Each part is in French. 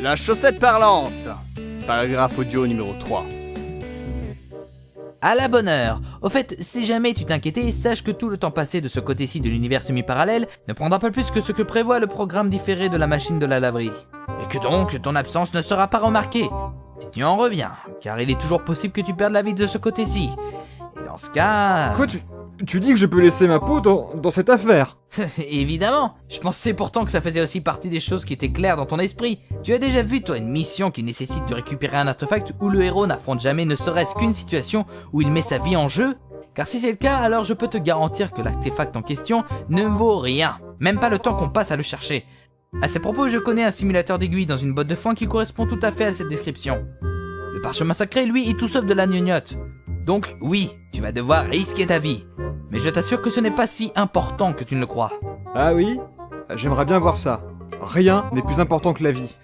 La chaussette parlante Paragraphe audio numéro 3. À la bonne heure. Au fait, si jamais tu t'inquiétais, sache que tout le temps passé de ce côté-ci de l'univers semi-parallèle ne prendra pas plus que ce que prévoit le programme différé de la machine de la laverie. Et que donc ton absence ne sera pas remarquée. Si tu en reviens, car il est toujours possible que tu perdes la vie de ce côté-ci. Et dans ce cas... Quoi, tu, tu dis que je peux laisser ma peau dans, cette affaire Évidemment Je pensais pourtant que ça faisait aussi partie des choses qui étaient claires dans ton esprit. Tu as déjà vu, toi, une mission qui nécessite de récupérer un artefact où le héros n'affronte jamais ne serait-ce qu'une situation où il met sa vie en jeu? Car si c'est le cas, alors je peux te garantir que l'artefact en question ne vaut rien. Même pas le temps qu'on passe à le chercher. À ces propos, je connais un simulateur d'aiguille dans une botte de foin qui correspond tout à fait à cette description. Le parchemin sacré, lui, est tout sauf de la gnognotte. Donc oui, tu vas devoir risquer ta vie. Mais je t'assure que ce n'est pas si important que tu ne le crois. Ah oui? J'aimerais bien voir ça. Rien n'est plus important que la vie.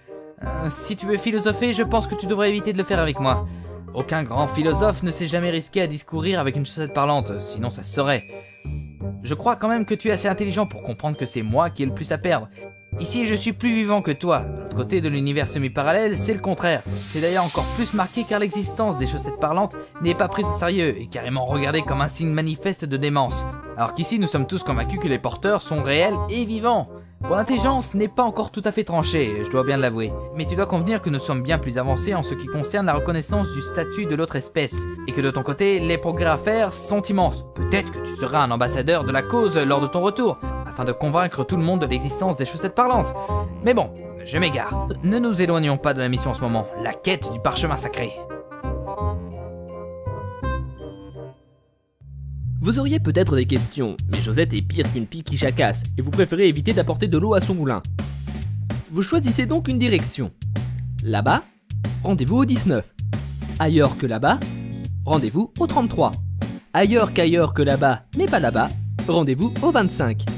Euh, si tu veux philosopher, je pense que tu devrais éviter de le faire avec moi. Aucun grand philosophe ne s'est jamais risqué à discourir avec une chaussette parlante, sinon ça se saurait. Je crois quand même que tu es assez intelligent pour comprendre que c'est moi qui ai le plus à perdre. Ici, je suis plus vivant que toi. De l'autre côté de l'univers semi-parallèle, c'est le contraire. C'est d'ailleurs encore plus marqué car l'existence des chaussettes parlantes n'est pas prise au sérieux et carrément regardée comme un signe manifeste de démence. Alors qu'ici, nous sommes tous convaincus que les porteurs sont réels et vivants. Pour l'intelligence n'est pas encore tout à fait tranché, je dois bien l'avouer. Mais tu dois convenir que nous sommes bien plus avancés en ce qui concerne la reconnaissance du statut de l'autre espèce, et que de ton côté, les progrès à faire sont immenses. Peut-être que tu seras un ambassadeur de la cause lors de ton retour, afin de convaincre tout le monde de l'existence des chaussettes parlantes. Mais bon, je m'égare. Ne nous éloignons pas de la mission en ce moment, la quête du parchemin sacré. Vous auriez peut-être des questions, mais Josette est pire qu'une pie qui jacasse, et vous préférez éviter d'apporter de l'eau à son moulin. Vous choisissez donc une direction. Là-bas, rendez-vous au 19. Ailleurs que là-bas, rendez-vous au 33. Ailleurs qu'ailleurs que là-bas, mais pas là-bas, rendez-vous au 25.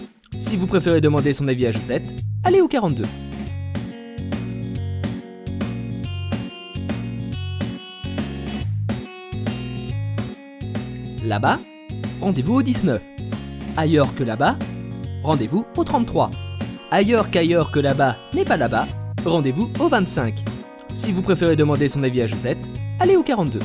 Si vous préférez demander son avis à Josette, allez au 42. Là-bas, rendez-vous au 19. Ailleurs que là-bas, rendez-vous au 33. Ailleurs qu'ailleurs que là-bas, mais pas là-bas, rendez-vous au 25. Si vous préférez demander son avis à Josette, allez au 42.